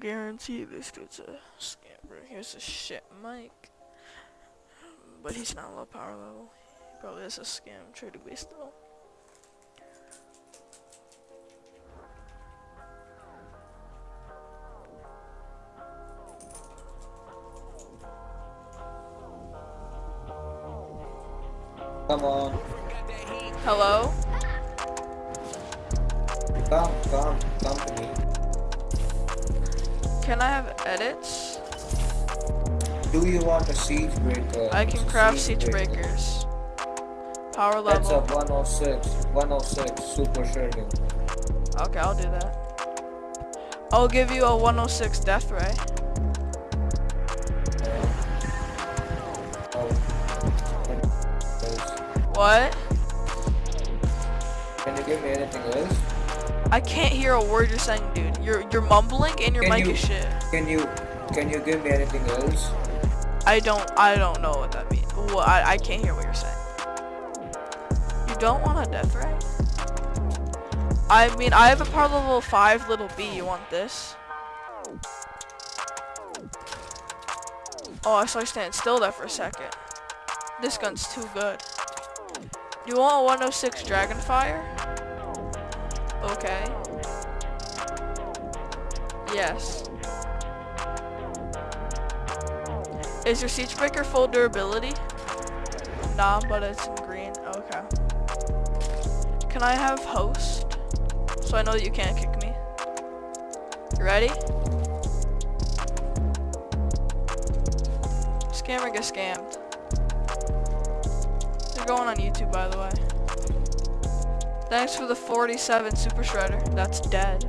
guarantee this dude's a scammer. Here's a shit mic. But he's not low power level. He probably has a scam trade waste though. Come on. Hello? Come, come, come to me. Can I have edits? Do you want a siege breaker? I can craft siege breakers. Power level. That's a level. 106. 106 super shuriken. Okay, I'll do that. I'll give you a 106 death ray. What? Can you give me anything else? I can't hear a word you're saying, dude. You're you're mumbling and your Can mic you- is shit. Can you can you give me anything else? I don't I don't know what that means. Well, I I can't hear what you're saying. You don't want a death ray? I mean, I have a power level five little B. You want this? Oh, I saw you stand still there for a second. This gun's too good. Do you want a 106 Dragonfire? Okay. Yes. Is your siege breaker full durability? Nah, but it's in green. Okay. Can I have host? So I know that you can't kick me. You ready? Scammer get scammed. They're going on YouTube, by the way. Thanks for the 47 Super Shredder. That's dead.